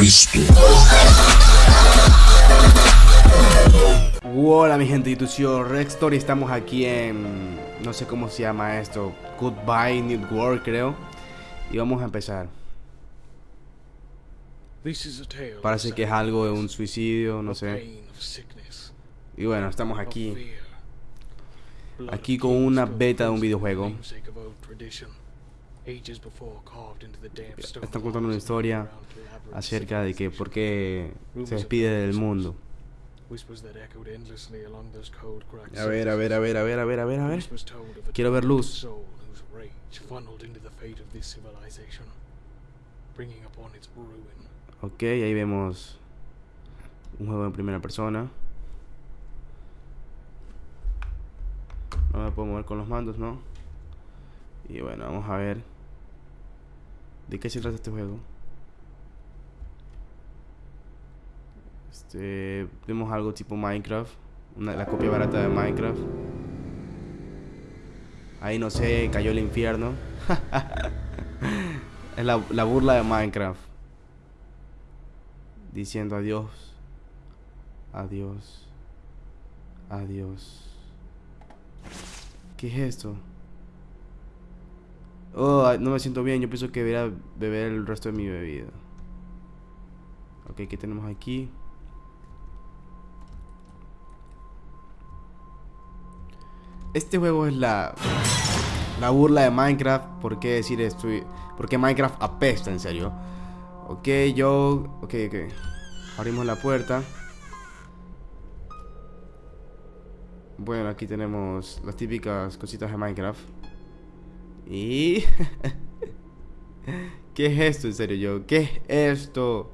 Cristo. Hola mi gente, yo soy Rex Story, estamos aquí en... no sé cómo se llama esto, Goodbye New World creo. Y vamos a empezar. Parece que es algo de un suicidio, no sé. Y bueno, estamos aquí. Aquí con una beta de un videojuego. Están contando una historia acerca de que por qué se despide del mundo. A ver, a ver, a ver, a ver, a ver, a ver, a ver. Quiero ver luz. Ok, ahí vemos un juego en primera persona. No me puedo mover con los mandos, ¿no? Y bueno, vamos a ver. ¿De qué se trata este juego? Este, vemos algo tipo Minecraft, la copia barata de Minecraft. Ahí no sé, cayó el infierno. es la, la burla de Minecraft. Diciendo adiós. Adiós. Adiós. ¿Qué es esto? Oh, no me siento bien. Yo pienso que debería beber el resto de mi bebida. Ok, ¿qué tenemos aquí? Este juego es la la burla de Minecraft. ¿Por qué decir esto? ¿Por qué Minecraft apesta, en serio? Ok, yo... Ok, ok. Abrimos la puerta. Bueno, aquí tenemos las típicas cositas de Minecraft. Y... ¿Qué es esto, en serio, yo? ¿Qué es esto?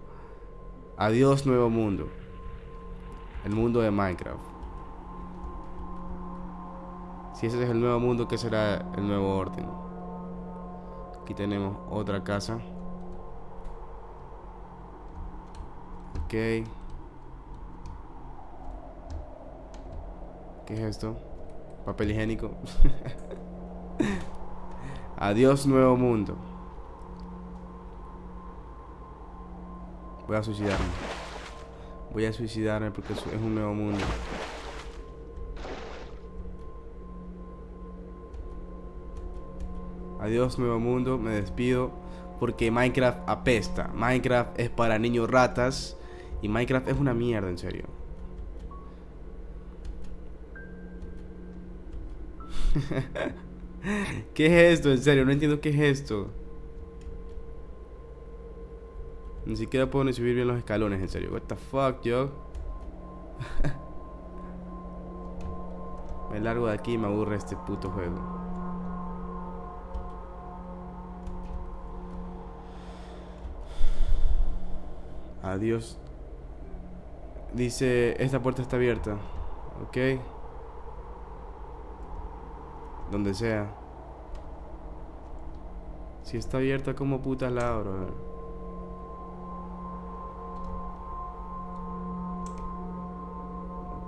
Adiós, nuevo mundo. El mundo de Minecraft. Si ese es el nuevo mundo, ¿qué será el nuevo orden? Aquí tenemos otra casa. Ok. ¿Qué es esto? Papel higiénico. Adiós nuevo mundo. Voy a suicidarme. Voy a suicidarme porque es un nuevo mundo. Adiós nuevo mundo, me despido porque Minecraft apesta. Minecraft es para niños ratas y Minecraft es una mierda, en serio. ¿Qué es esto? En serio, no entiendo qué es esto. Ni siquiera puedo ni subir bien los escalones, en serio. What the fuck, yo. me largo de aquí y me aburre este puto juego. Adiós. Dice, esta puerta está abierta. Ok. Donde sea. Si está abierta, como puta la abro?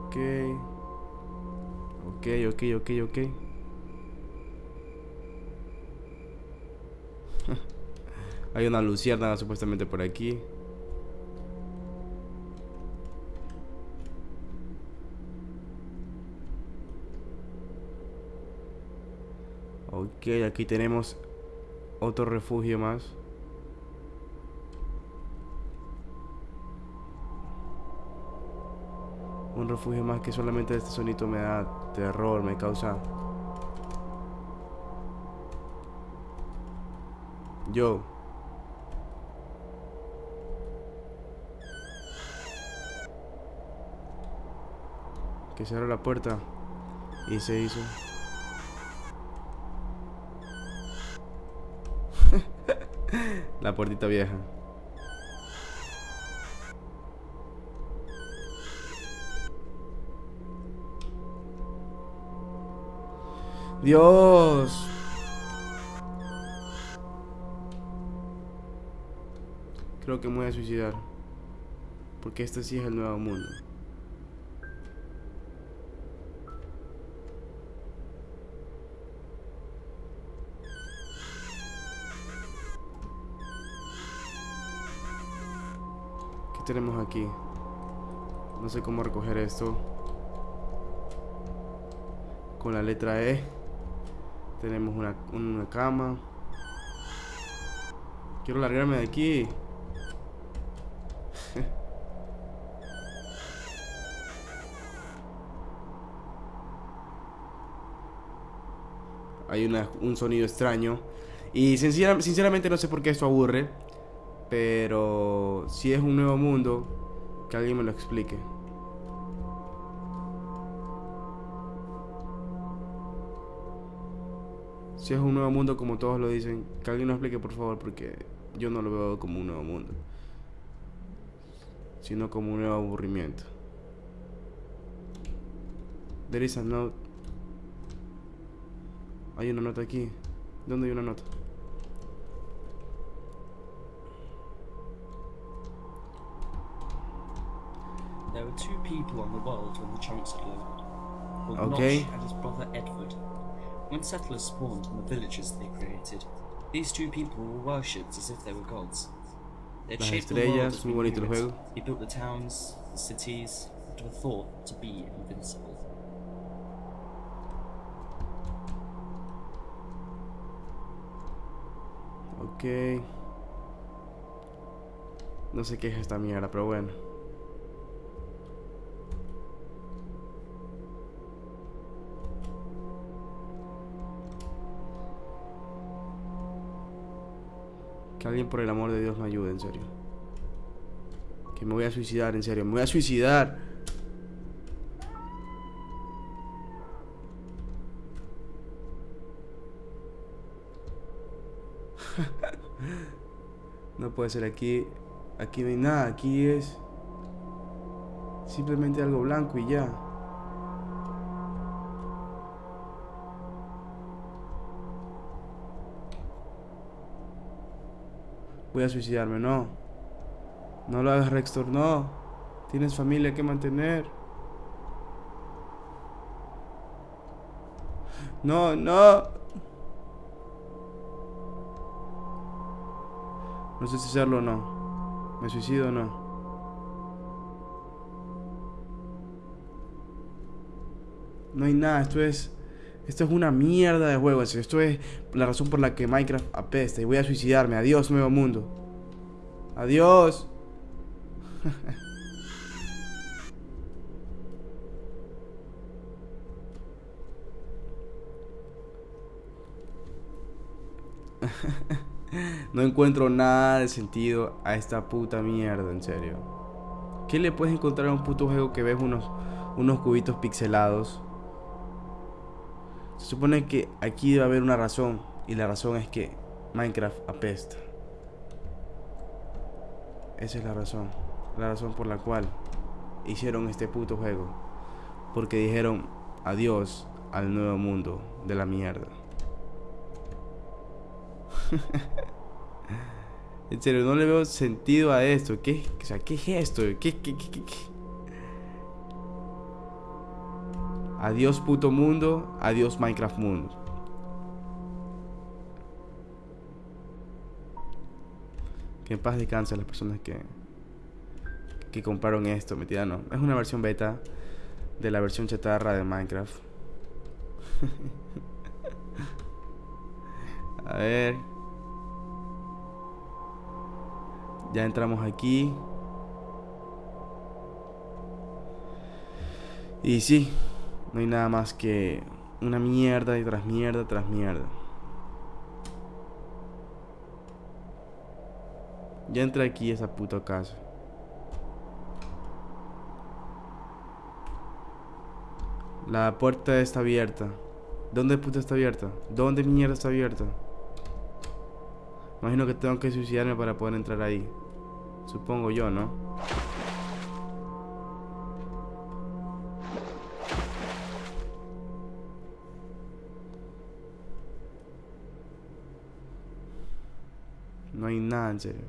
Ok. Ok, ok, ok, ok. Hay una luciérnaga supuestamente por aquí. Ok, aquí tenemos otro refugio más. Un refugio más que solamente este sonito me da terror, me causa... Yo. Que se la puerta y se hizo. La puertita vieja. Dios. Creo que me voy a suicidar. Porque este sí es el nuevo mundo. Tenemos aquí? No sé cómo recoger esto. Con la letra E. Tenemos una, una cama. Quiero largarme de aquí. Hay una, un sonido extraño. Y sinceramente no sé por qué esto aburre. Pero si es un nuevo mundo, que alguien me lo explique. Si es un nuevo mundo como todos lo dicen, que alguien lo explique por favor porque yo no lo veo como un nuevo mundo, sino como un nuevo aburrimiento. There is a note. Hay una nota aquí. ¿Dónde hay una nota? There were two people on the world when the chunks had lived. Called Okay. Notch and his brother Edward. When settlers spawned in the villages they created, these two people were worshipped as if they were gods. They shaped the world as we knew it. He built the towns, the cities, and were thought to be invincible. Ok. No sé qué es esta mierda, pero bueno. Que alguien por el amor de Dios me ayude, en serio. Que me voy a suicidar, en serio. Me voy a suicidar. No puede ser aquí. Aquí no hay nada. Aquí es simplemente algo blanco y ya. Voy a suicidarme, no. No lo hagas, Rextor, no. Tienes familia que mantener. No, no. No sé si hacerlo o no. ¿Me suicido o no? No hay nada, esto es... Esto es una mierda de juego. Esto es la razón por la que Minecraft apesta y voy a suicidarme. Adiós, nuevo mundo. Adiós. No encuentro nada de sentido a esta puta mierda, en serio. ¿Qué le puedes encontrar a un puto juego que ves unos, unos cubitos pixelados? Se supone que aquí debe haber una razón. Y la razón es que Minecraft apesta. Esa es la razón. La razón por la cual hicieron este puto juego. Porque dijeron adiós al nuevo mundo de la mierda. en serio, no le veo sentido a esto. ¿Qué, o sea, ¿qué es esto? ¿Qué, qué, qué, qué, Adiós puto mundo, adiós Minecraft mundo. Que en paz descanse las personas que que compraron esto, mentira no. Es una versión beta de la versión chatarra de Minecraft. A ver. Ya entramos aquí. Y sí, no hay nada más que una mierda y tras mierda tras mierda. Ya entré aquí esa puta casa. La puerta está abierta. ¿Dónde puta está abierta? ¿Dónde mierda está abierta? Imagino que tengo que suicidarme para poder entrar ahí. Supongo yo, ¿no? No hay nada en serio.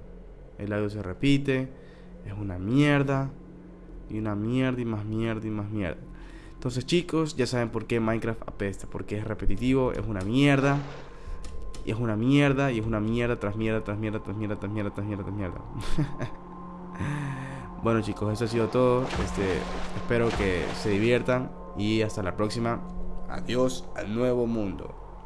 El audio se repite. Es una mierda. Y una mierda y más mierda y más mierda. Entonces chicos, ya saben por qué Minecraft apesta. Porque es repetitivo, es una mierda. Y es una mierda, y es una mierda tras mierda, tras mierda, tras mierda, tras mierda, tras mierda, tras mierda. Bueno chicos, eso ha sido todo. Este, espero que se diviertan y hasta la próxima. Adiós al nuevo mundo.